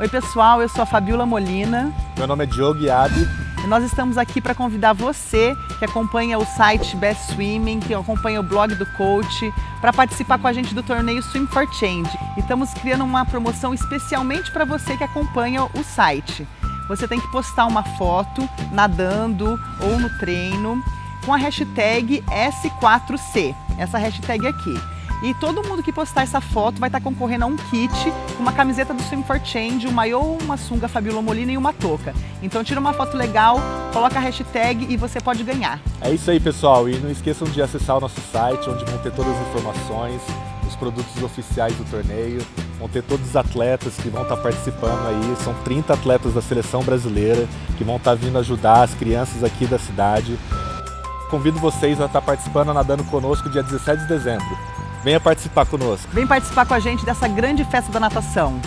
Oi pessoal, eu sou a Fabiola Molina. Meu nome é Diogo Iabi. E nós estamos aqui para convidar você que acompanha o site Best Swimming, que acompanha o blog do coach, para participar com a gente do torneio Swim for Change. E estamos criando uma promoção especialmente para você que acompanha o site. Você tem que postar uma foto nadando ou no treino com a hashtag S4C, essa hashtag aqui. E todo mundo que postar essa foto vai estar concorrendo a um kit, uma camiseta do Swim for Change, um maiô, uma sunga Fabiola Molina e uma touca. Então tira uma foto legal, coloca a hashtag e você pode ganhar. É isso aí pessoal, e não esqueçam de acessar o nosso site, onde vão ter todas as informações, os produtos oficiais do torneio, vão ter todos os atletas que vão estar participando aí, são 30 atletas da seleção brasileira que vão estar vindo ajudar as crianças aqui da cidade. Convido vocês a estar participando, nadando conosco dia 17 de dezembro. Venha participar conosco. Vem participar com a gente dessa grande festa da natação.